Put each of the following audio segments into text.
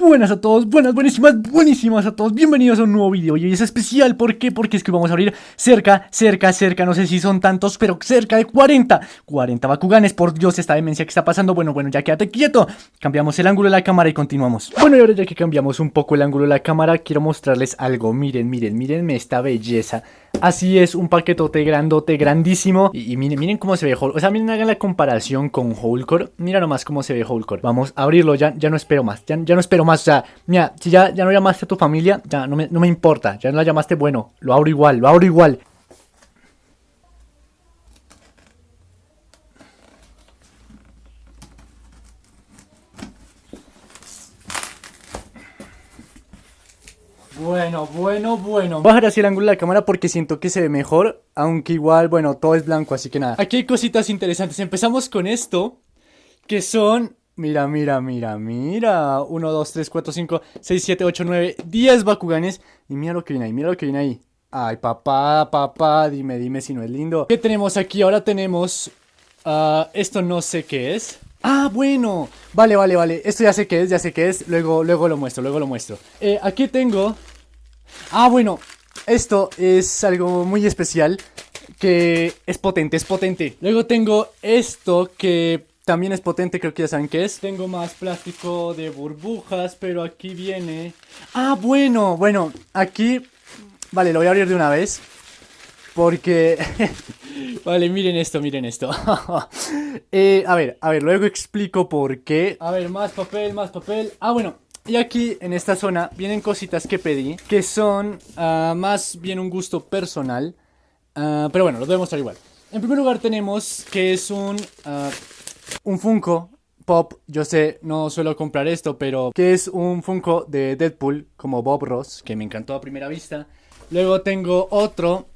Buenas a todos, buenas, buenísimas, buenísimas a todos. Bienvenidos a un nuevo video y hoy es especial. ¿Por qué? Porque es que vamos a abrir cerca, cerca, cerca No sé si son tantos, pero cerca de 40 40 Bakuganes, por Dios, esta demencia que está pasando. Bueno, bueno, ya quédate quieto. Cambiamos el ángulo de la cámara y continuamos. Bueno, y ahora ya que cambiamos un poco el ángulo de la cámara Quiero mostrarles algo, miren, miren, mírenme esta belleza Así es, un paquetote grandote, grandísimo. Y, miren, miren cómo se ve Hulk. O sea, miren, hagan la comparación con Hulkor. Mira nomás cómo se ve Hulkor. Vamos a abrirlo, ya, ya no espero más. Ya, ya no espero más, o sea, mira, si ya, ya no llamaste a tu familia Ya no me, no me importa, ya no la llamaste, bueno Lo abro igual, lo abro igual Bueno, bueno, bueno. Bajar así el ángulo de la cámara porque siento que se ve mejor Aunque igual, bueno, todo es blanco, así que nada. Aquí hay cositas interesantes. Empezamos con esto Que son... Mira, mira, mira, mira. 1, 2, 3, 4, 5, 6, 7, 8, 9, 10 Bakuganes. Y mira lo que viene ahí, mira lo que viene ahí. Ay, papá, papá, dime, dime si no es lindo. ¿Qué tenemos aquí? Ahora tenemos... Uh, esto no sé qué es. Ah, bueno, vale, vale, vale, esto ya sé qué es, ya sé qué es, luego, luego lo muestro, luego lo muestro. Eh, Aquí tengo Ah, bueno, esto es algo muy especial que es potente, es potente. Luego tengo esto que también es potente, creo que ya saben qué es. Tengo más plástico de burbujas, pero aquí viene... Ah, bueno, bueno, aquí... Vale, lo voy a abrir de una vez. Porque... vale, miren esto, miren esto. eh, a ver, a ver, luego explico por qué. A ver, más papel, más papel. Ah, bueno, y aquí en esta zona vienen cositas que pedí que son uh, más bien un gusto personal. Uh, pero bueno, los voy a mostrar igual. En primer lugar tenemos que es un, uh, un Funko Pop. Yo sé, no suelo comprar esto, pero que es un Funko de Deadpool como Bob Ross, que me encantó a primera vista. Luego tengo otro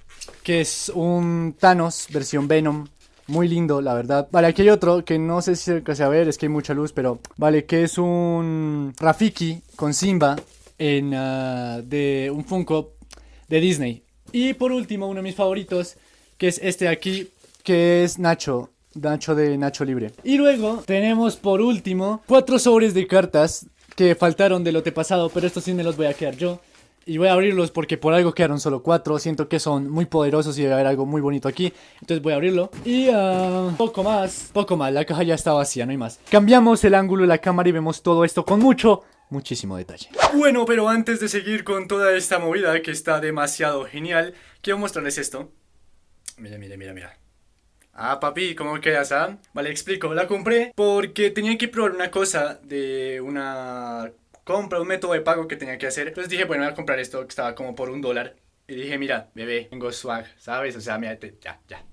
que es un Thanos versión Venom muy lindo, la verdad. Vale, aquí hay otro que no sé si se alcanza a ver, es que hay mucha luz, pero... Vale, que es un Rafiki con Simba en, uh, de un Funko de Disney. Y por último, uno de mis favoritos, que es este aquí, que es Nacho. Nacho de Nacho Libre. Y luego tenemos por último cuatro sobres de cartas que faltaron del lote pasado, pero estos sí me los voy a quedar yo. Y voy a abrirlos porque por algo quedaron solo cuatro. Siento que son muy poderosos y debe haber algo muy bonito aquí. Entonces voy a abrirlo. Y uh, poco más. Poco más. La caja ya está vacía, no hay más. Cambiamos el ángulo de la cámara y vemos todo esto con mucho, muchísimo detalle. Bueno, pero antes de seguir con toda esta movida que está demasiado genial, quiero mostrarles esto. Mira, mira, mira, mira. Ah, papi, ¿cómo quedas, ah? Vale, explico. La compré porque tenía que probar una cosa de una compra, un método de pago que tenía que hacer. Entonces dije, bueno, voy a comprar esto que estaba como por un dólar. Y dije, mira, bebé, tengo swag, ¿sabes? O sea, mira, ya, ya.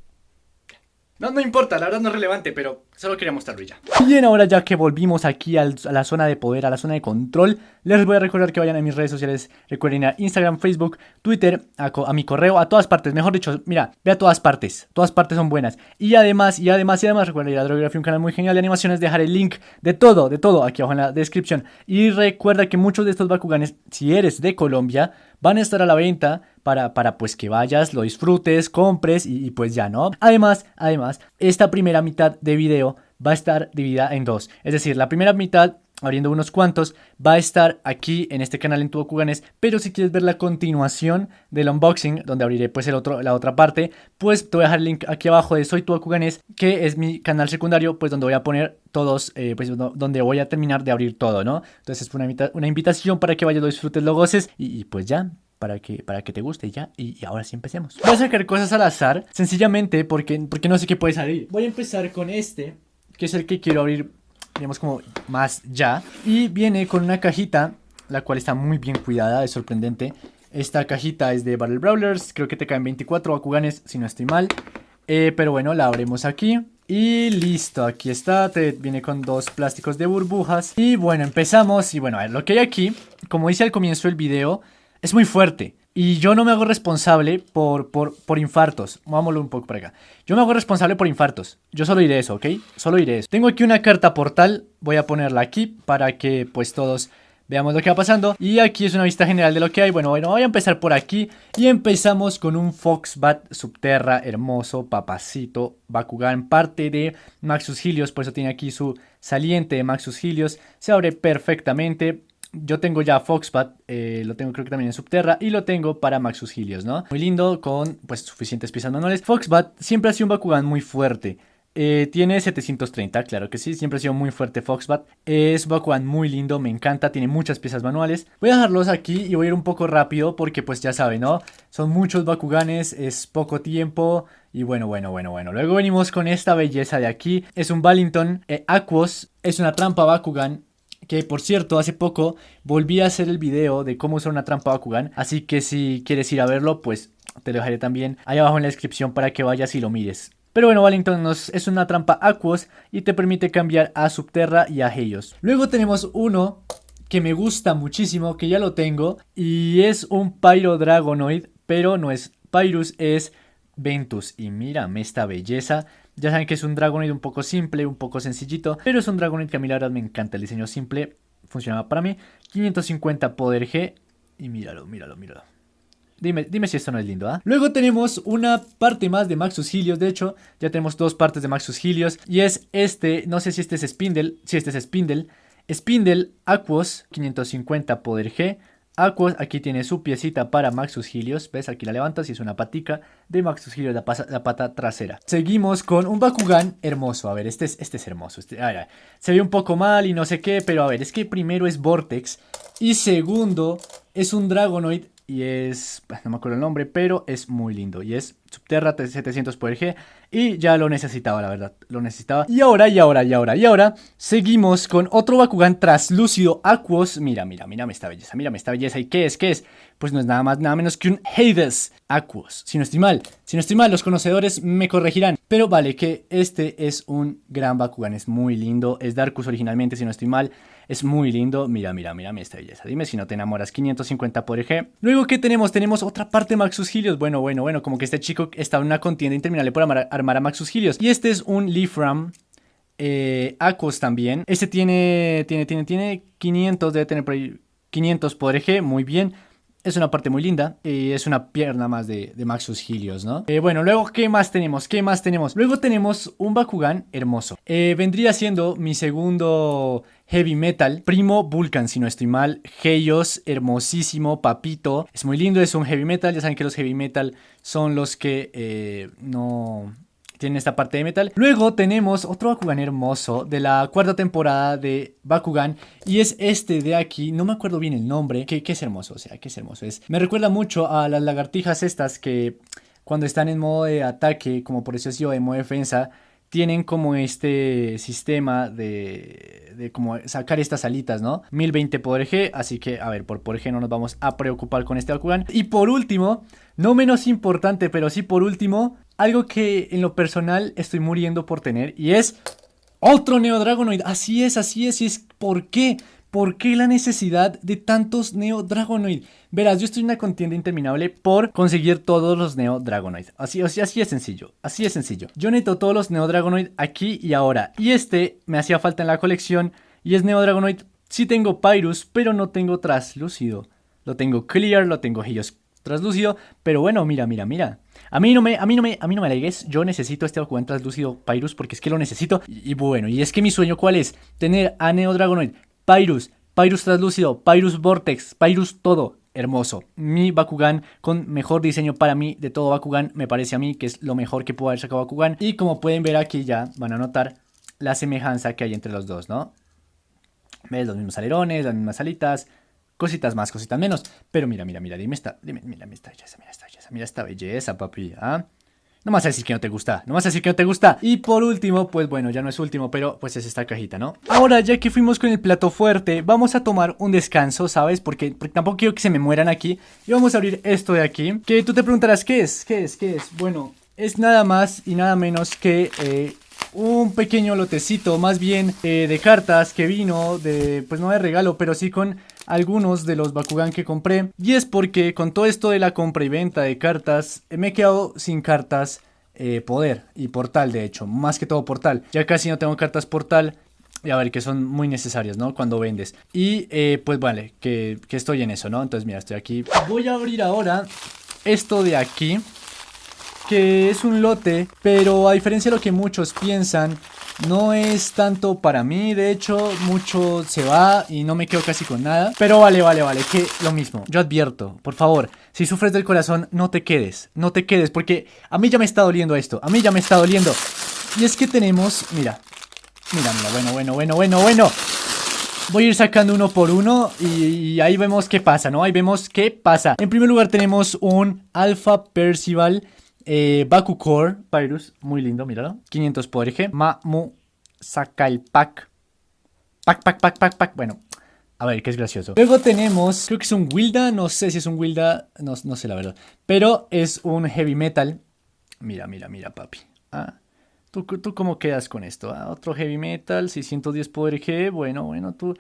No, no importa, la verdad no es relevante, pero solo quería mostrarlo ya. Bien, ahora ya que volvimos aquí a la zona de poder, a la zona de control, les voy a recordar que vayan a mis redes sociales. Recuerden a Instagram, Facebook, Twitter, a, mi correo, a todas partes. Mejor dicho, mira, ve a todas partes. Todas partes son buenas. Y además, y además, y además, recuerda ir a Drografía, un canal muy genial de animaciones. Dejar el link de todo, de todo aquí abajo en la descripción. Y recuerda que muchos de estos Bakuganes, si eres de Colombia, van a estar a la venta para, para pues que vayas, lo disfrutes, compres y, y, pues ya, ¿no? Además, además, esta primera mitad de video va a estar dividida en dos. Es decir, la primera mitad abriendo unos cuantos, va a estar aquí en este canal en tu Bakuganes, pero si quieres ver la continuación del unboxing, donde abriré pues el otro, la otra parte, pues te voy a dejar el link aquí abajo de Soy tu Bakuganes, que es mi canal secundario, pues donde voy a poner todos, eh, pues donde voy a terminar de abrir todo, ¿no? Entonces es una, invitación para que vayas, lo disfrutes, lo goces y, y pues ya, para que, para que te guste ya. Y, y, ahora sí empecemos. Voy a sacar cosas al azar, sencillamente porque, porque no sé qué puede salir. Voy a empezar con este, que es el que quiero abrir, digamos como más ya. Y viene con una cajita, la cual está muy bien cuidada, es sorprendente. Esta cajita es de Battle Brawlers, creo que te caen 24 Bakuganes, si no estoy mal. Eh, pero bueno, la abrimos aquí. Y listo, aquí está, te viene con dos plásticos de burbujas. Y bueno, empezamos. Y bueno, a ver, lo que hay aquí, como dice al comienzo del video es muy fuerte. Y yo no me hago responsable por, por, por infartos. Vámonos un poco para acá. Yo me hago responsable por infartos. Yo solo iré eso, ¿ok? Solo iré eso. Tengo aquí una carta portal. Voy a ponerla aquí para que pues todos veamos lo que va pasando. Y aquí es una vista general de lo que hay. Bueno, bueno, voy a empezar por aquí. Y empezamos con un Foxbat Subterra hermoso, papacito, Bakugan, parte de Maxus Helios. Por eso tiene aquí su saliente de Maxus Helios. Se abre perfectamente yo tengo ya Foxbat, eh, lo tengo creo que también en Subterra y lo tengo para Maxus Helios, ¿no? Muy lindo, con pues suficientes piezas manuales. Foxbat siempre ha sido un Bakugan muy fuerte. Eh, tiene 730, claro que sí, siempre ha sido muy fuerte Foxbat. Es Bakugan muy lindo, me encanta, tiene muchas piezas manuales. Voy a dejarlos aquí y voy a ir un poco rápido porque pues ya saben, ¿no? Son muchos Bakuganes, es poco tiempo y bueno, bueno, bueno, bueno. Luego venimos con esta belleza de aquí. Es un Ballington eh, Aquos, es una trampa Bakugan que por cierto, hace poco volví a hacer el video de cómo usar una trampa Bakugan. Así que si quieres ir a verlo, pues te lo dejaré también ahí abajo en la descripción para que vayas y lo mires. Pero bueno, Wellington es una trampa Aquos y te permite cambiar a Subterra y a Helios. Luego tenemos uno que me gusta muchísimo, que ya lo tengo, y es un Pyro Dragonoid, pero no es Pyrus, es Ventus. Y mírame esta belleza. Ya saben que es un Dragonoid un poco simple, un poco sencillito, pero es un Dragonoid que a mí la verdad me encanta. El diseño simple funcionaba para mí. 550 poder G. Y míralo, míralo, míralo. Dime, dime si esto no es lindo, ¿ah? Luego tenemos una parte más de Maxus Helios, de hecho, ya tenemos dos partes de Maxus Helios. Y es este, no sé si este es Spindle, si este es Spindle. Spindle Aquos, 550 poder G. Aquos aquí tiene su piecita para Maxus Helios. ¿Ves? Aquí la levantas y es una patica de Maxus Helios, la, pata trasera. Seguimos con un Bakugan hermoso. A ver, este es, este es hermoso. Este, se ve un poco mal y no sé qué, pero a ver, es que primero es Vortex y segundo es un Dragonoid y es, no me acuerdo el nombre, pero es muy lindo y es Subterra 700 por G y ya lo necesitaba, la verdad, lo necesitaba. Y ahora, y ahora, y ahora, y ahora, seguimos con otro Bakugan traslúcido Aquos. Mira, mira, mírame esta belleza, mírame esta belleza. ¿Y qué es? ¿Qué es? Pues no es nada más, nada menos que un Hades Aquos. Si no estoy mal, si no estoy mal, los conocedores me corregirán. Pero vale, que este es un gran Bakugan, es muy lindo, es Darkus originalmente, si no estoy mal. Es muy lindo. Mira, mira, mira esta belleza. Dime si no te enamoras. 550 por eje. Luego, ¿qué tenemos? Tenemos otra parte de Maxus Helios. Bueno, bueno, bueno. Como que este chico está en una contienda interminable por armar, a Maxus Helios. Y este es un Leafram. Eh, también. Este tiene, tiene, tiene, tiene 500. Debe tener por ahí 500 por eje. Muy bien. Es una parte muy linda y es una pierna más de, Maxus Helios, ¿no? Eh, bueno, luego, ¿qué más tenemos? ¿Qué más tenemos? Luego tenemos un Bakugan hermoso. Eh, vendría siendo mi segundo Heavy Metal, Primo Vulcan, si no estoy mal, Heios, hermosísimo, papito, es muy lindo, es un Heavy Metal, ya saben que los Heavy Metal son los que eh, no tienen esta parte de metal. Luego tenemos otro Bakugan hermoso de la cuarta temporada de Bakugan y es este de aquí, no me acuerdo bien el nombre, que, es hermoso, o sea, que es hermoso. Es, me recuerda mucho a las lagartijas estas que cuando están en modo de ataque, como por eso es yo, de modo de defensa, tienen como este sistema de, de como sacar estas alitas, ¿no? 1020 por G, así que a ver, por por G no nos vamos a preocupar con este Bakugan. Y por último, no menos importante, pero sí por último, algo que en lo personal estoy muriendo por tener y es otro Neo Dragonoid. Así es, así es, y es ¿por qué? ¿Por qué la necesidad de tantos Neo Dragonoid? Verás, yo estoy en una contienda interminable por conseguir todos los Neo Dragonoid. Así, así, es sencillo, así es sencillo. Yo necesito todos los Neo Dragonoid aquí y ahora. Y este me hacía falta en la colección y es Neo Dragonoid. Sí tengo Pyrus, pero no tengo Traslúcido. Lo tengo Clear, lo tengo Helios Traslúcido, pero bueno, mira, mira, mira. A mí no me, a mí no me, a mí no me alegues, yo necesito este Bakugan translúcido Pyrus porque es que lo necesito. Y, bueno, y es que mi sueño cuál es? Tener a Neo Dragonoid, Pyrus, Pyrus translúcido, Pyrus Vortex, Pyrus todo. Hermoso. Mi Bakugan con mejor diseño para mí de todo Bakugan. Me parece a mí que es lo mejor que puedo haber sacado Bakugan. Y como pueden ver aquí ya van a notar la semejanza que hay entre los dos, ¿no? ¿Ves? Los mismos alerones, las mismas alitas, Cositas más, cositas menos. Pero mira, mira, mira, dime esta, dime, mira, mira esta belleza, mira esta belleza, mira papi, ¿ah? No vas a decir que no te gusta, no decir que no te gusta. Y por último, pues bueno, ya no es último, pero pues es esta cajita, ¿no? Ahora, ya que fuimos con el plato fuerte, vamos a tomar un descanso, ¿sabes? Porque, tampoco quiero que se me mueran aquí. Y vamos a abrir esto de aquí. Que tú te preguntarás, ¿qué es? ¿Qué es? ¿Qué es? Bueno, es nada más y nada menos que eh, un pequeño lotecito, más bien eh, de cartas que vino de, pues no de regalo, pero sí con algunos de los Bakugan que compré. Y es porque con todo esto de la compra y venta de cartas, me he quedado sin cartas eh, poder y portal, de hecho, más que todo portal. Ya casi no tengo cartas portal. Y a ver, que son muy necesarias, ¿no? Cuando vendes. Y eh, pues vale, que, que estoy en eso, ¿no? Entonces mira, estoy aquí. Voy a abrir ahora esto de aquí que es un lote, pero a diferencia de lo que muchos piensan, no es tanto para mí, de hecho, mucho se va y no me quedo casi con nada. Pero vale, vale, vale, que lo mismo. Yo advierto, por favor, si sufres del corazón, no te quedes, no te quedes, porque a mí ya me está doliendo esto, a mí ya me está doliendo. Y es que tenemos, mira, mira, mira, bueno, bueno, bueno, bueno, bueno. Voy a ir sacando uno por uno y, ahí vemos qué pasa, ¿no? Ahí vemos qué pasa. En primer lugar tenemos un Alpha Percival eh, Baku Core Pyrus, muy lindo, míralo. 500 por eje. Mamu Sakalpak. Pack, pack, pack, pack, pack. Bueno, a ver, que es gracioso. Luego tenemos, creo que es un Wilda, no sé si es un Wilda, no, no sé la verdad. Pero es un Heavy Metal. Mira, mira, mira, papi. Ah, ¿Tú, ¿Tú cómo quedas con esto? Ah, otro Heavy Metal, 610 poder G. Bueno, bueno, tú...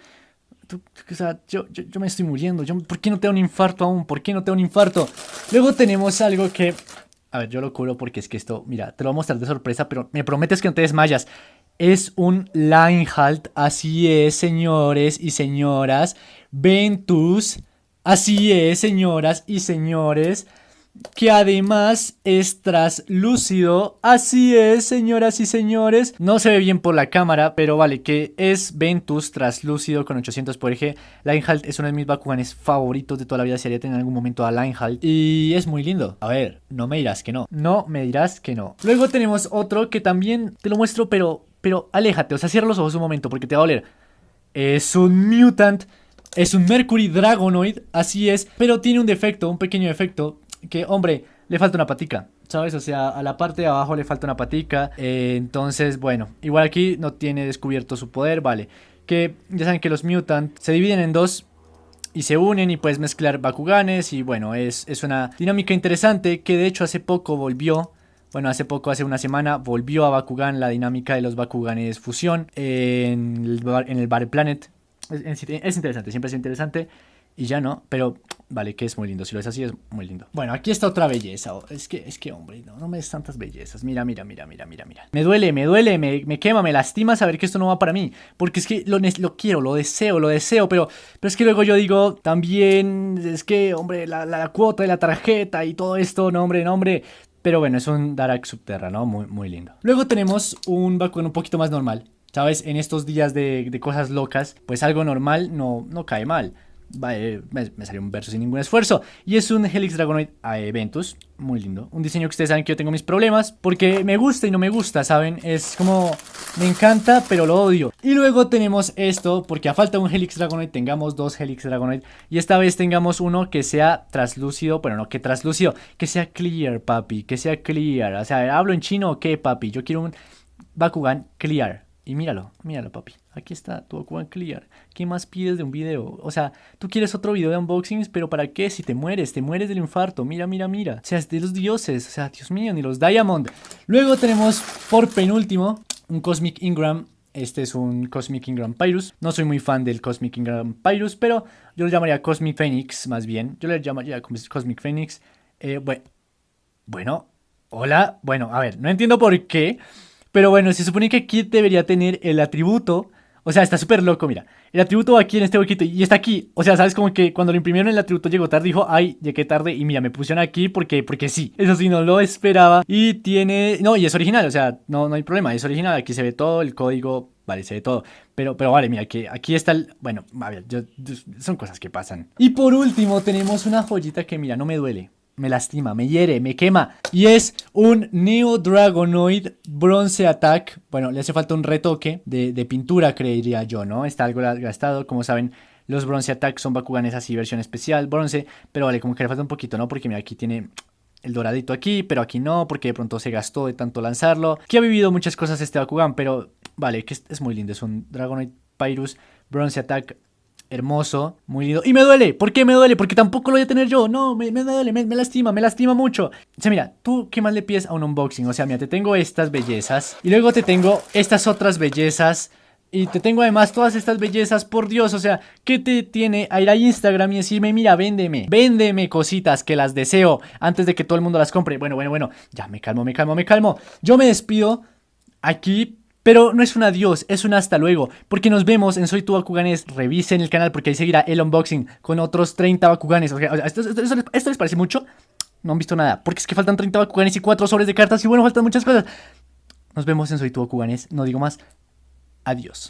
tú o sea, yo, yo, yo, me estoy muriendo. Yo, ¿Por qué no te da un infarto aún? ¿Por qué no te da un infarto? Luego tenemos algo que... A ver, yo lo curo porque es que esto... Mira, te lo voy a mostrar de sorpresa, pero me prometes que no te desmayas. Es un line halt. Así es, señores y señoras. Ventus. Así es, señoras y señores que además es traslúcido. Así es, señoras y señores. No se ve bien por la cámara, pero vale, que es Ventus traslúcido con 800 por eje. Linehalt es uno de mis Bakuganes favoritos de toda la vida. Si haría tener en algún momento a Linehalt. Y es muy lindo. A ver, no me dirás que no. No me dirás que no. Luego tenemos otro que también te lo muestro, pero, pero aléjate. O sea, cierra los ojos un momento porque te va a doler. Es un Mutant. Es un Mercury Dragonoid, así es, pero tiene un defecto, un pequeño defecto, que, hombre, le falta una patica. ¿Sabes? O sea, a la parte de abajo le falta una patica. Eh, entonces, bueno, igual aquí no tiene descubierto su poder, vale. Que ya saben que los Mutant se dividen en dos y se unen y puedes mezclar Bakuganes. Y bueno, es, es una dinámica interesante que de hecho hace poco volvió. Bueno, hace poco, hace una semana, volvió a Bakugan la dinámica de los Bakuganes fusión en el, en el Battle Planet. Es interesante, siempre es interesante. Y ya no, pero vale, que es muy lindo. Si lo es así, es muy lindo. Bueno, aquí está otra belleza. Es que, es que, hombre, no, no me des tantas bellezas. Mira, mira, mira, mira, mira, mira. Me duele, me duele, me, me quema, me lastima saber que esto no va para mí. Porque es que lo, lo quiero, lo deseo, lo deseo. Pero, pero es que luego yo digo, también, es que, hombre, la, la cuota de la tarjeta y todo esto, no, hombre, no, hombre. Pero bueno, es un Darak Subterra, ¿no? Muy, muy lindo. Luego tenemos un Bakugan un poquito más normal. ¿Sabes? En estos días de, de cosas locas, pues algo normal no, no cae mal me, salió un verso sin ningún esfuerzo. Y es un Helix Dragonoid a Ventus. Muy lindo. Un diseño que ustedes saben que yo tengo mis problemas. Porque me gusta y no me gusta, ¿saben? Es como... Me encanta, pero lo odio. Y luego tenemos esto. Porque a falta de un Helix Dragonoid tengamos dos Helix Dragonoid. Y esta vez tengamos uno que sea traslúcido. Bueno, no que traslúcido. Que sea clear, papi. Que sea clear. O sea, ¿hablo en chino o qué, papi? Yo quiero un Bakugan clear. Y míralo, míralo papi, aquí está tu Bakugan Clear. ¿Qué más pides de un video? O sea, tú quieres otro video de unboxings, pero ¿para qué? Si te mueres, te mueres del infarto. Mira, mira, mira. O sea, es de los dioses. O sea, Dios mío, ni los Diamond. Luego tenemos por penúltimo un Cosmic Ingram. Este es un Cosmic Ingram Pyrus. No soy muy fan del Cosmic Ingram Pyrus, pero yo lo llamaría Cosmic Phoenix más bien. Yo le llamaría Cosmic Phoenix. Eh, bueno, hola. Bueno, a ver, no entiendo por qué. Pero bueno, se supone que aquí debería tener el atributo. O sea, está súper loco, mira. El atributo va aquí en este huequito y está aquí. O sea, sabes como que cuando lo imprimieron el atributo llegó tarde, dijo, ay, llegué tarde y mira, me pusieron aquí porque, porque sí. Eso sí, no lo esperaba. Y tiene... No, y es original, o sea, no, no hay problema, es original. Aquí se ve todo, el código, vale, se ve todo. Pero, pero vale, mira, que aquí está el... Bueno, a ver, son cosas que pasan. Y por último tenemos una joyita que, mira, no me duele me lastima, me hiere, me quema. Y es un Neo Dragonoid Bronze Attack. Bueno, le hace falta un retoque de, pintura, creería yo, ¿no? Está algo gastado. Como saben, los Bronze Attack son Bakuganes así, versión especial, bronce. Pero vale, como que le falta un poquito, ¿no? Porque mira, aquí tiene el doradito aquí, pero aquí no, porque de pronto se gastó de tanto lanzarlo. Que ha vivido muchas cosas este Bakugan, pero vale, que es, es muy lindo. Es un Dragonoid Pyrus Bronze Attack hermoso, muy lindo. Y me duele. ¿Por qué me duele? Porque tampoco lo voy a tener yo. No, me, duele, me, lastima, me lastima mucho. O sea, mira, tú qué más le pides a un unboxing. O sea, mira, te tengo estas bellezas. Y luego te tengo estas otras bellezas. Y te tengo además todas estas bellezas, por Dios, o sea, ¿qué te tiene a ir a Instagram y decirme, mira, véndeme, véndeme cositas que las deseo antes de que todo el mundo las compre? Bueno, bueno, bueno, ya me calmo, me calmo, me calmo. Yo me despido aquí pero no es un adiós, es un hasta luego, porque nos vemos en Soy Tu Bakuganes. Revisen el canal porque ahí seguirá el unboxing con otros 30 Bakuganes. O sea, ¿esto, les parece mucho? no han visto nada. Porque es que faltan 30 Bakuganes y 4 sobres de cartas. Y bueno, faltan muchas cosas. Nos vemos en Soy tu Bakuganes. No digo más. Adiós.